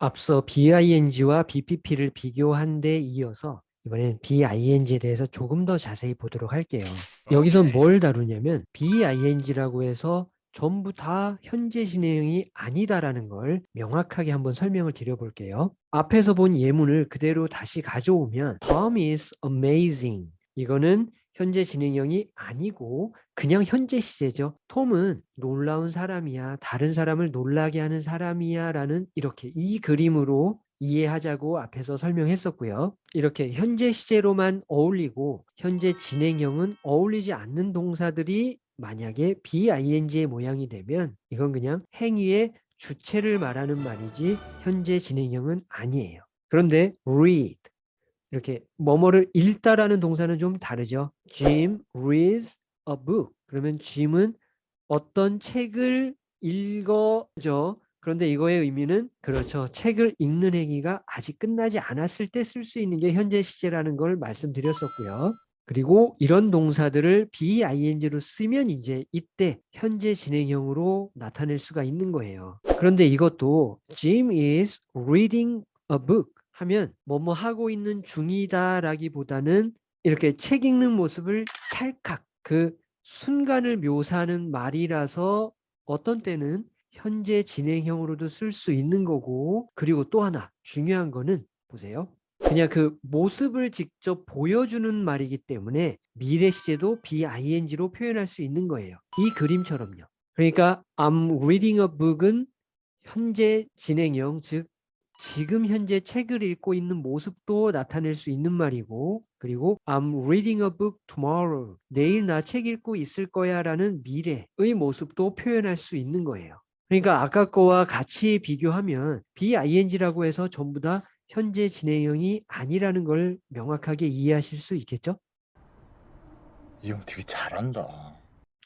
앞서 BING와 BPP를 비교한 데 이어서 이번엔 BING에 대해서 조금 더 자세히 보도록 할게요. 여기선 뭘 다루냐면 BING라고 해서 전부 다 현재 진행형이 아니다라는 걸 명확하게 한번 설명을 드려볼게요. 앞에서 본 예문을 그대로 다시 가져오면 Tom is amazing 이거는 현재 진행형이 아니고 그냥 현재 시제죠. 톰은 놀라운 사람이야. 다른 사람을 놀라게 하는 사람이야 라는 이렇게 이 그림으로 이해하자고 앞에서 설명했었고요. 이렇게 현재 시제로만 어울리고 현재 진행형은 어울리지 않는 동사들이 만약에 BING의 모양이 되면 이건 그냥 행위의 주체를 말하는 말이지 현재 진행형은 아니에요. 그런데 read 이렇게 뭐뭐를 읽다라는 동사는 좀 다르죠. Jim reads a book. 그러면 Jim은 어떤 책을 읽어죠. 그런데 이거의 의미는 그렇죠. 책을 읽는 행위가 아직 끝나지 않았을 때 쓸 수 있는 게 현재 시제라는 걸 말씀드렸었고요. 그리고 이런 동사들을 BING로 쓰면 이제 이때 현재 진행형으로 나타낼 수가 있는 거예요. 그런데 이것도 Jim is reading a book 하면 뭐뭐 하고 있는 중이다 라기보다는 이렇게 책 읽는 모습을 찰칵 그 순간을 묘사하는 말이라서 어떤 때는 현재 진행형으로도 쓸 수 있는 거고 그리고 또 하나 중요한 거는 보세요. 그냥 그 모습을 직접 보여주는 말이기 때문에 미래 시제도 BING로 표현할 수 있는 거예요. 이 그림처럼요. 그러니까 I'm reading a book은 현재 진행형 즉 지금 현재 책을 읽고 있는 모습도 나타낼 수 있는 말이고 그리고 I'm reading a book tomorrow 내일 나 책 읽고 있을 거야 라는 미래의 모습도 표현할 수 있는 거예요. 그러니까 아까 거와 같이 비교하면 BING라고 해서 전부 다 현재 진행형이 아니라는 걸 명확하게 이해하실 수 있겠죠? 이 형 되게 잘한다.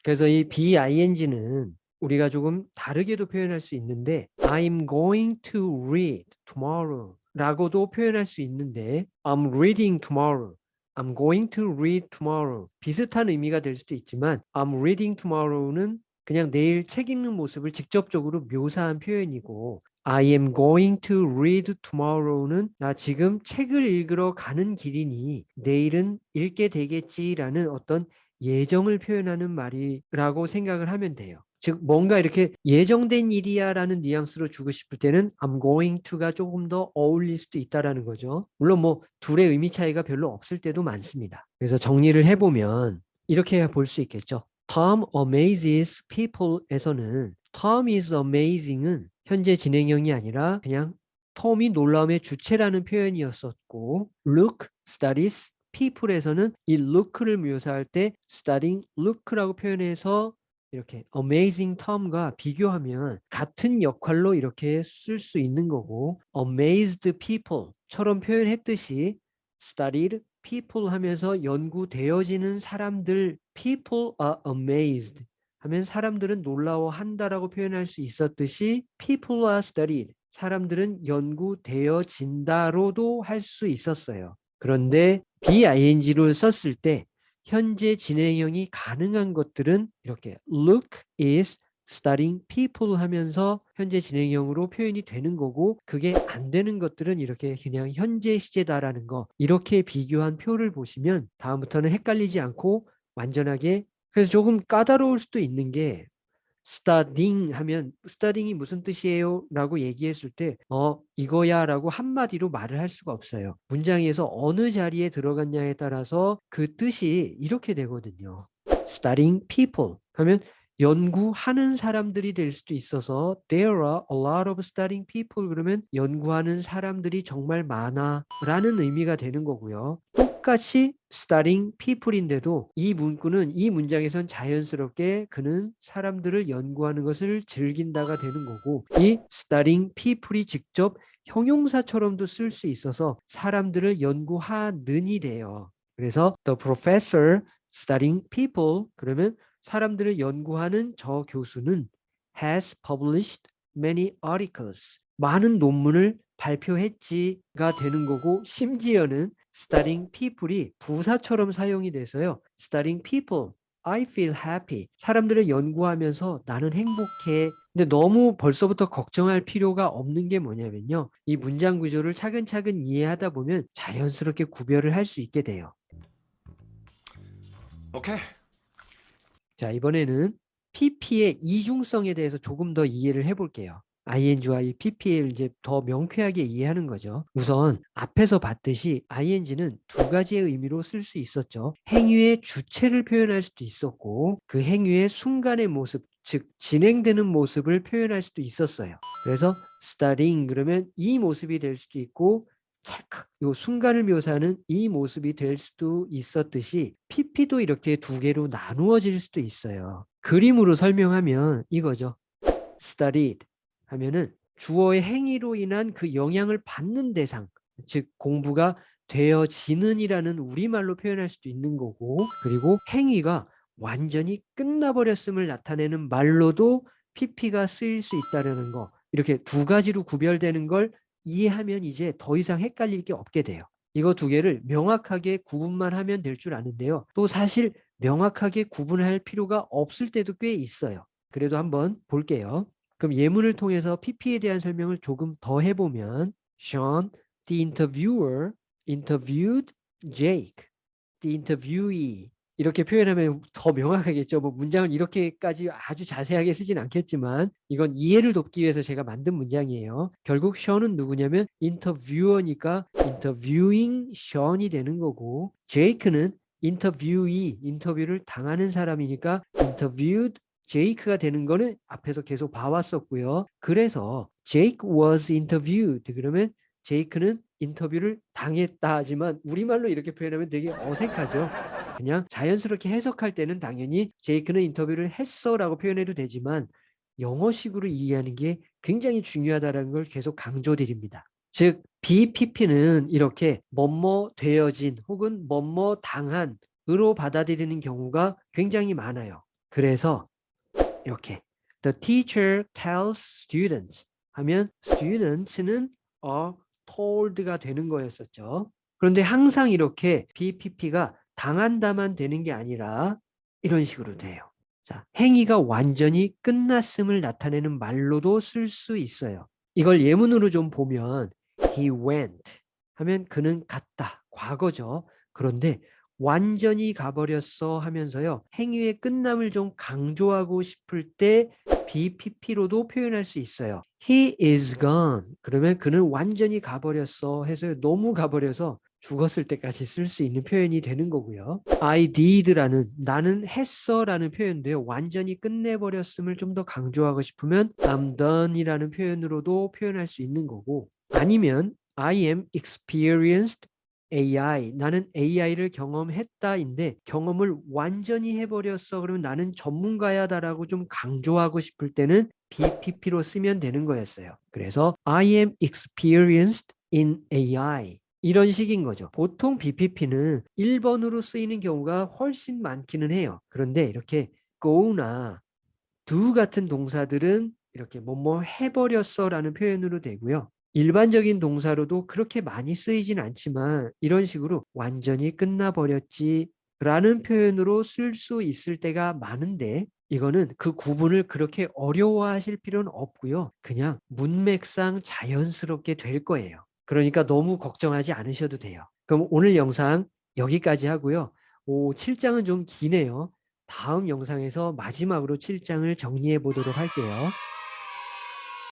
그래서 이 BING는 우리가 조금 다르게도 표현할 수 있는데 I'm going to read tomorrow 라고도 표현할 수 있는데 I'm reading tomorrow I'm going to read tomorrow 비슷한 의미가 될 수도 있지만 I'm reading tomorrow는 그냥 내일 책 읽는 모습을 직접적으로 묘사한 표현이고 I am going to read tomorrow는 나 지금 책을 읽으러 가는 길이니 내일은 읽게 되겠지라는 어떤 예정을 표현하는 말이라고 생각을 하면 돼요. 즉 뭔가 이렇게 예정된 일이야 라는 뉘앙스로 주고 싶을 때는 I'm going to가 조금 더 어울릴 수도 있다라는 거죠. 물론 뭐 둘의 의미 차이가 별로 없을 때도 많습니다. 그래서 정리를 해보면 이렇게 볼 수 있겠죠. Tom amazes people에서는 Tom is amazing은 현재 진행형이 아니라 그냥 톰이 놀라움의 주체라는 표현이었었고 look, studies, people에서는 이 look를 묘사할 때 studying look라고 표현해서 이렇게 amazing Tom과 비교하면 같은 역할로 이렇게 쓸 수 있는 거고 amazed people처럼 표현했듯이 studied people 하면서 연구되어지는 사람들 people are amazed 하면 사람들은 놀라워한다라고 표현할 수 있었듯이 people are studied 사람들은 연구되어진다로도 할 수 있었어요. 그런데 BING로 썼을 때 현재 진행형이 가능한 것들은 이렇게 look is studying people 하면서 현재 진행형으로 표현이 되는 거고 그게 안 되는 것들은 이렇게 그냥 현재 시제다라는 거 이렇게 비교한 표를 보시면 다음부터는 헷갈리지 않고 완전하게 그래서 조금 까다로울 수도 있는 게 studying 하면 studying이 무슨 뜻이에요? 라고 얘기했을 때 어 이거야 라고 한마디로 말을 할 수가 없어요. 문장에서 어느 자리에 들어갔냐에 따라서 그 뜻이 이렇게 되거든요. studying people 하면 연구하는 사람들이 될 수도 있어서 there are a lot of studying people 그러면 연구하는 사람들이 정말 많아 라는 의미가 되는 거고요. 똑같이 studying people인데도 이 문구는 이 문장에선 자연스럽게 그는 사람들을 연구하는 것을 즐긴다가 되는 거고 이 studying people이 직접 형용사처럼도 쓸 수 있어서 사람들을 연구하는이 돼요. 그래서 the professor studying people 그러면 사람들을 연구하는 저 교수는 has published many articles 많은 논문을 발표했지가 되는 거고 심지어는 studying people이 부사처럼 사용이 돼서요. studying people I feel happy. 사람들을 연구하면서 나는 행복해. 근데 너무 벌써부터 걱정할 필요가 없는 게 뭐냐면요. 이 문장 구조를 차근차근 이해하다 보면 자연스럽게 구별을 할 수 있게 돼요. 오케이. 자, 이번에는 PP의 이중성에 대해서 조금 더 이해를 해볼게요. Ing와 이 PP를 이제 더 명쾌하게 이해하는 거죠. 우선 앞에서 봤듯이 ing는 두 가지의 의미로 쓸 수 있었죠. 행위의 주체를 표현할 수도 있었고 그 행위의 순간의 모습, 즉 진행되는 모습을 표현할 수도 있었어요. 그래서 starting 그러면 이 모습이 될 수도 있고 찰칵 요 순간을 묘사하는 이 모습이 될 수도 있었듯이 PP도 이렇게 두 개로 나누어질 수도 있어요. 그림으로 설명하면 이거죠. studied 하면은 주어의 행위로 인한 그 영향을 받는 대상, 즉 공부가 되어지는 이라는 우리말로 표현할 수도 있는 거고 그리고 행위가 완전히 끝나버렸음을 나타내는 말로도 PP가 쓰일 수 있다는 거 이렇게 두 가지로 구별되는 걸 이해하면 이제 더 이상 헷갈릴 게 없게 돼요. 이거 두 개를 명확하게 구분만 하면 될 줄 아는데요. 또 사실 명확하게 구분할 필요가 없을 때도 꽤 있어요. 그래도 한번 볼게요. 그럼 예문을 통해서 PP에 대한 설명을 조금 더 해보면 Sean, the interviewer, interviewed Jake. The interviewee. 이렇게 표현하면 더 명확하겠죠. 뭐 문장을 이렇게까지 아주 자세하게 쓰진 않겠지만 이건 이해를 돕기 위해서 제가 만든 문장이에요. 결국 Sean은 누구냐면 인터뷰어니까 interviewing Sean이 되는 거고 Jake는 인터뷰이 인터뷰를 당하는 사람이니까 interviewed 제이크가 되는 거는 앞에서 계속 봐왔었고요. 그래서 Jake was interviewed 그러면 제이크는 인터뷰를 당했다 하지만 우리말로 이렇게 표현하면 되게 어색하죠. 그냥 자연스럽게 해석할 때는 당연히 제이크는 인터뷰를 했어 라고 표현해도 되지만 영어식으로 이해하는 게 굉장히 중요하다는 걸 계속 강조드립니다. 즉 BPP는 이렇게 뭐뭐 되어진 혹은 뭐뭐 당한 으로 받아들이는 경우가 굉장히 많아요. 그래서 이렇게 The teacher tells students 하면 students는 are told가 되는 거였었죠. 그런데 항상 이렇게 BPP가 당한다만 되는 게 아니라 이런 식으로 돼요. 자, 행위가 완전히 끝났음을 나타내는 말로도 쓸 수 있어요. 이걸 예문으로 좀 보면 he went 하면 그는 갔다. 과거죠. 그런데 완전히 가버렸어 하면서요. 행위의 끝남을 좀 강조하고 싶을 때 BPP로도 표현할 수 있어요. He is gone. 그러면 그는 완전히 가버렸어 해서 너무 가버려서 죽었을 때까지 쓸 수 있는 표현이 되는 거고요. I did라는 나는 했어 라는 표현도요. 완전히 끝내버렸음을 좀 더 강조하고 싶으면 I'm done이라는 표현으로도 표현할 수 있는 거고 아니면 I am experienced AI 나는 AI를 경험했다인데 경험을 완전히 해버렸어 그러면 나는 전문가야 다라고 좀 강조하고 싶을 때는 BPP로 쓰면 되는 거였어요. 그래서 I am experienced in AI 이런 식인 거죠. 보통 BPP는 1번으로 쓰이는 경우가 훨씬 많기는 해요. 그런데 이렇게 go나 do 같은 동사들은 이렇게 뭐뭐 해버렸어 라는 표현으로 되고요. 일반적인 동사로도 그렇게 많이 쓰이진 않지만 이런 식으로 완전히 끝나버렸지 라는 표현으로 쓸 수 있을 때가 많은데 이거는 그 구분을 그렇게 어려워하실 필요는 없고요. 그냥 문맥상 자연스럽게 될 거예요. 그러니까 너무 걱정하지 않으셔도 돼요. 그럼 오늘 영상 여기까지 하고요. 오, 7장은 좀 기네요. 다음 영상에서 마지막으로 7장을 정리해 보도록 할게요.